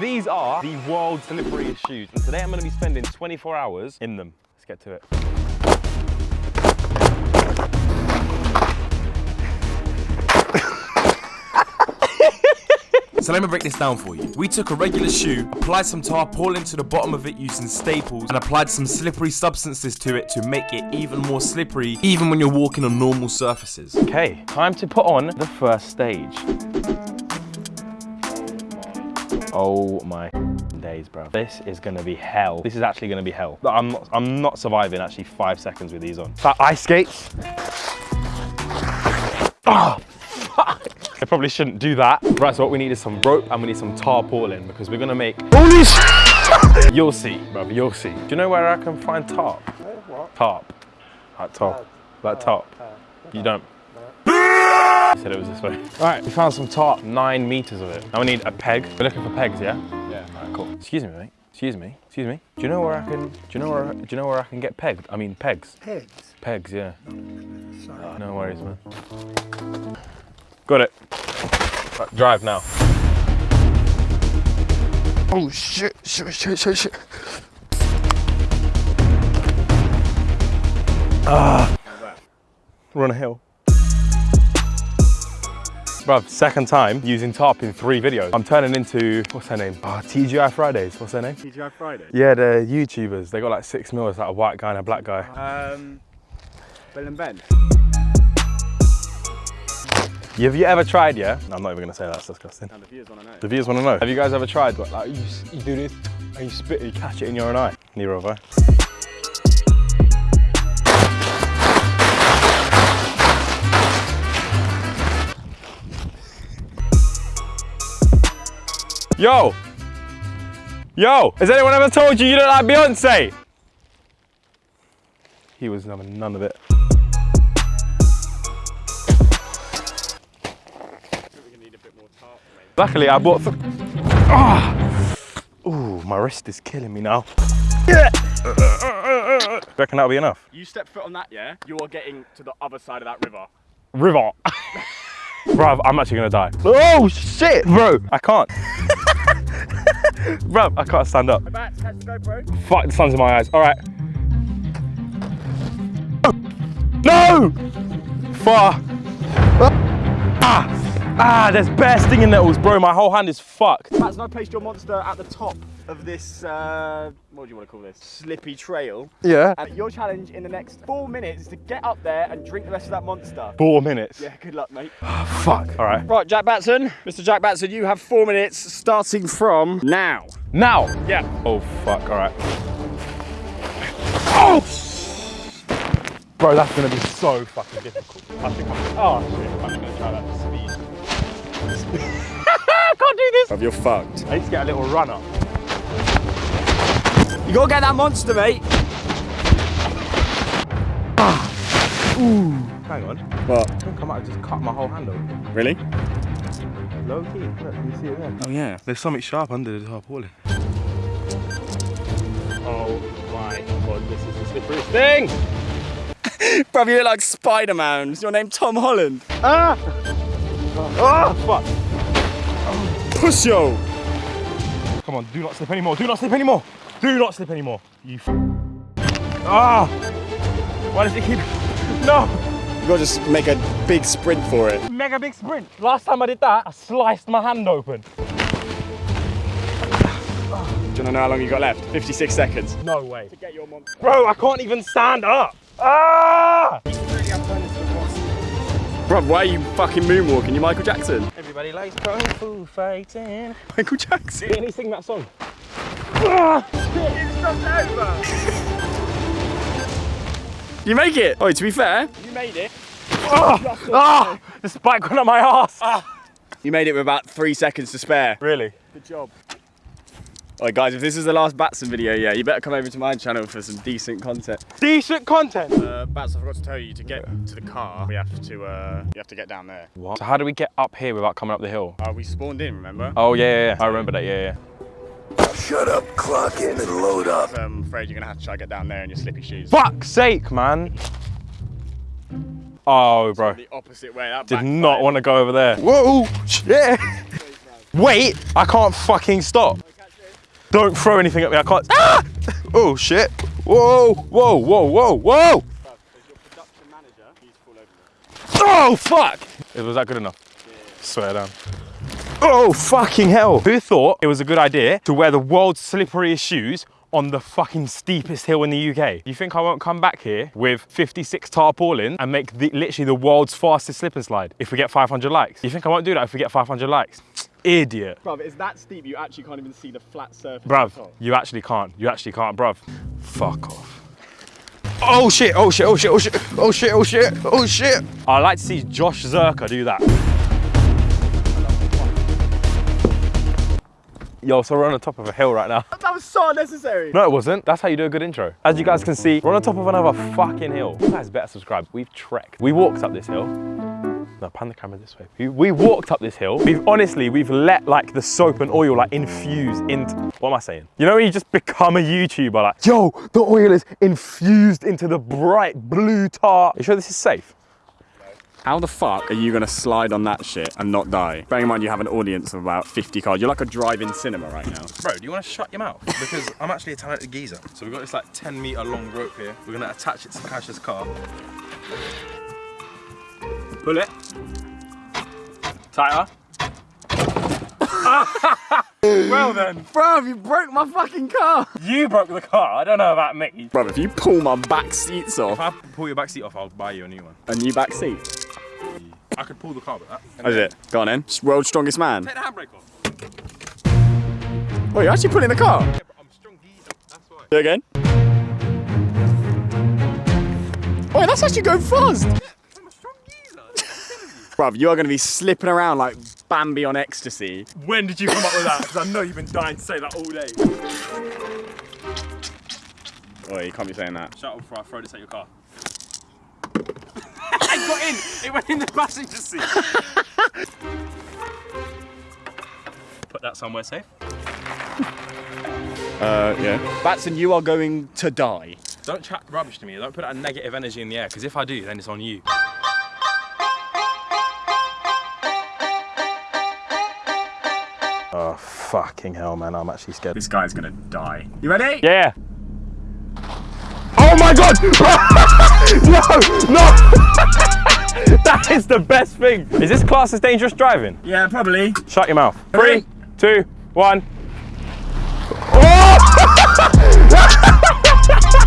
These are the world's slipperiest shoes. And today I'm gonna be spending 24 hours in them. Let's get to it. So let me break this down for you. We took a regular shoe, applied some tarpaulin to the bottom of it using staples, and applied some slippery substances to it to make it even more slippery, even when you're walking on normal surfaces. Okay, time to put on the first stage. Oh my days, bro. This is gonna be hell. This is actually gonna be hell. I'm not, I'm not surviving actually five seconds with these on. That ice skates. Oh, fuck. I probably shouldn't do that. Right, so what we need is some rope and we need some tarpaulin because we're gonna make holy sh You'll see, bro, you'll see. Do you know where I can find tarp? What? Tarp. Like top. Like top. You don't. You said it was this way. All right, we found some tarp, nine meters of it. Now we need a peg. We're looking for pegs, yeah? Yeah. All right, cool. Excuse me, mate. Excuse me. Excuse me. Do you know where I can? Do you know where? Do you know where I can get pegged? I mean pegs. Pigs. Pegs, yeah. Oh, sorry. Ah, no worries, man. Got it. Right, drive now. Oh shit, shit, shit, shit, shit. Ah. Run a hill. Bruv, second time using tarp in three videos. I'm turning into, what's her name? Oh, TGI Fridays, what's her name? TGI Fridays? Yeah, the YouTubers. They got like six mil. It's like a white guy and a black guy. Um, Bill and Ben. Have you ever tried, yeah? No, I'm not even gonna say that, that's disgusting. The viewers want to know. The viewers wanna know. Have you guys ever tried, what, like, you, you do this, and you spit, you catch it in your own eye? Neither have I. Yo! Yo! Has anyone ever told you you look like Beyonce? He was having none of it. We need a bit more tarp, maybe. Luckily, I bought. Ah! Ooh, my wrist is killing me now. Yeah. Reckon that'll be enough? You step foot on that, yeah? You are getting to the other side of that river. River. Bruv, I'm actually gonna die. Oh shit, bro! I can't. Bruv, I can't stand up. Back, the. Fuck, the sun's in my eyes. All right. No! Fuck. Ah! Ah, there's bare stinging nettles, bro. My whole hand is fucked. Matt's now placed your monster at the top of this, uh, what do you want to call this? Slippy trail. Yeah. And your challenge in the next four minutes is to get up there and drink the rest of that monster. Four minutes. Yeah, good luck, mate. Fuck. All right. Right, Jack Batson. Mr. Jack Batson, you have four minutes starting from now. Now. Yeah. Oh fuck. All right. Bro, that's gonna be so fucking difficult. I think I'm. Oh shit. I'm just gonna try that to speed. I can't do this. Of you're fucked. I need to get a little run up. You gotta get that monster, mate. Ah. Hang on. What? I think I might have just cut my whole hand open. Really? Low key. Look, can you see it there? Oh yeah. There's something sharp under the tarpaulin. Oh my god, this is the slipperiest thing! Look like Spider-Man. Is your name Tom Holland? Ah! Oh, fuck! Push yo. Come on, do not slip anymore. Do not slip anymore. Do not slip anymore. You. F- ah! Why does it keep? No! You gotta just make a big sprint for it. Mega big sprint. Last time I did that, I sliced my hand open. Do you wanna know how long you got left? 56 seconds. No way. To get your monster. Bro, I can't even stand up. Ah! Why are you fucking moonwalking? You're Michael Jackson? Everybody likes kung fu fighting. Michael Jackson? Can you sing that song? Ah! You make it! Oh, to be fair, you made it. Ah! Ah! The spike went on my ass. You made it with about three seconds to spare. Really? Good job. Alright guys, if this is the last Batson video, yeah, you better come over to my channel for some decent content. Decent content. Uh, Bats, I forgot to tell you, to get to the car, we have to, uh, you have to get down there. What? So how do we get up here without coming up the hill? Uh, we spawned in, remember? Oh yeah, yeah, yeah. I remember that. Yeah, yeah. Shut up, clock in and load up. I'm afraid you're gonna have to try to get down there in your slippy shoes. Fuck's sake, man. Oh, bro. The opposite way. That Did not want to go over there. Whoa, shit. Wait, I can't fucking stop. Don't throw anything at me, I can't. Ah! Oh shit. Whoa, whoa, whoa, whoa, whoa! Oh fuck! Was that good enough? Swear down. Oh fucking hell! Who thought it was a good idea to wear the world's slipperiest shoes on the fucking steepest hill in the UK? You think I won't come back here with 56 tarpaulin and make the, literally the world's fastest slip and slide if we get 500 likes? You think I won't do that if we get 500 likes? Idiot. Bruv, it's that steep you actually can't even see the flat surface. Bruv, you actually can't. You actually can't, bruv. Fuck off. Oh shit, oh shit, oh shit, oh shit, oh shit, oh shit, oh shit. I'd like to see Josh Zerka do that. Yo, so we're on the top of a hill right now. That was so unnecessary. No, it wasn't. That's how you do a good intro. As you guys can see, we're on the top of another fucking hill. You guys better subscribe. We've trekked. We walked up this hill. No, pan the camera this way. We, we walked up this hill. We've honestly, we've let like the soap and oil like infuse into, what am I saying? You know when you just become a YouTuber like, yo, the oil is infused into the bright blue tar. You sure this is safe? How the fuck are you gonna slide on that shit and not die? Bearing in mind you have an audience of about 50 cars. You're like a drive-in cinema right now. Bro, do you want to shut your mouth? Because I'm actually a talented geezer. So we've got this like 10 meter long rope here. We're gonna attach it to Cash's car. Pull it. Tighter. well then, Bruv, you broke my fucking car. you broke the car. I don't know about me. Bruv, if you pull my back seats off, If I pull your back seat off, I'll buy you a new one. a new back seat. I could pull the car with that. Is it? Go on then. World's strongest man. Take the handbrake off. Oh, you're actually pulling the car. Yeah, but I'm strong geezer. That's why. Do it again. Oh, that's actually going fast. I'm a strong geezer. Bruv, you are going to be slipping around like Bambi on ecstasy. when did you come up with that? Because I know you've been dying to say that all day. Oh, you can't be saying that. Shut up before I throw this at your car. it got in. It went in the passenger seat. Put that somewhere safe. Uh, yeah. Batson, you are going to die. Don't chat rubbish to me. Don't put that negative energy in the air. Because if I do, then it's on you. Fucking hell, man! I'm actually scared. This guy's gonna die. You ready? Yeah. Oh my god! no, no! that is the best thing. Is this class as dangerous driving? Yeah, probably. Shut your mouth. Three, two, one. Oh!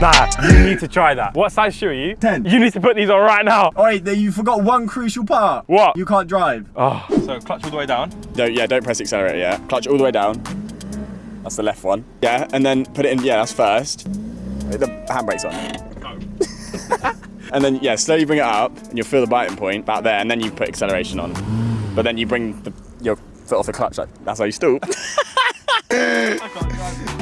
nah, you need to try that. What size shoe are you? 10. You need to put these on right now. Oh, wait, you forgot one crucial part. What? You can't drive. Oh, so clutch all the way down. Don't, yeah, don't press the accelerator, yeah. Clutch all the way down. That's the left one. Yeah, and then put it in, yeah, that's first. The handbrake's on. and then, yeah, slowly bring it up, and you'll feel the biting point about there, and then you put acceleration on. But then you bring the, your foot off the clutch, like, that's how you stall.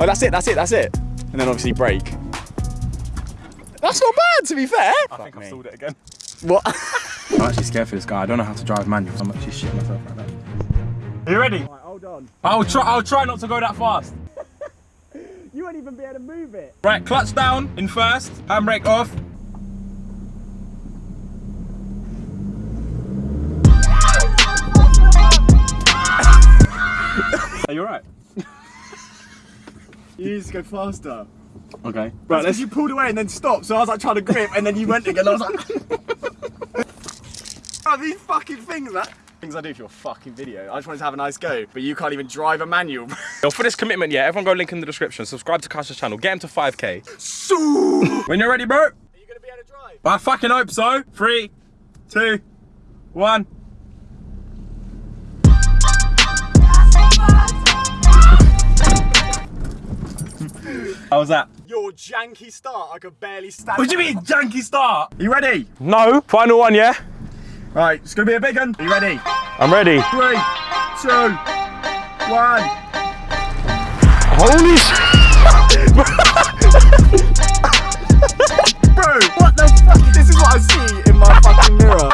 oh, that's it, that's it, that's it. And then obviously brake. That's not bad, to be fair. I think I've stalled it again. What? I'm actually scared for this guy. I don't know how to drive manual. I'm actually shitting myself right now. Are you ready? hold on. I'll try. I'll try not to go that fast. You won't even be able to move it. Right, clutch down in first, handbrake off. Are you alright? You need to go faster. Okay. Right, let's you pulled away and then stopped, so I was like trying to grip and then you went again. I was like, oh, these fucking things, that. Things I do for your fucking video. I just wanted to have a nice go, but you can't even drive a manual. Yo, for this commitment, yeah, everyone go link in the description. Subscribe to Kasha's channel. Get him to 5k. so. When you're ready, bro. Are you gonna be able to drive? I fucking hope so. Three, two, one. How was that? Your janky start, I could barely stand What do you mean, janky start? You ready? No. Final one, yeah? Right, it's going to be a big one. Are you ready? I'm ready. Three, two, one. Holy Bro, what the fuck? This is what I see in my fucking mirror.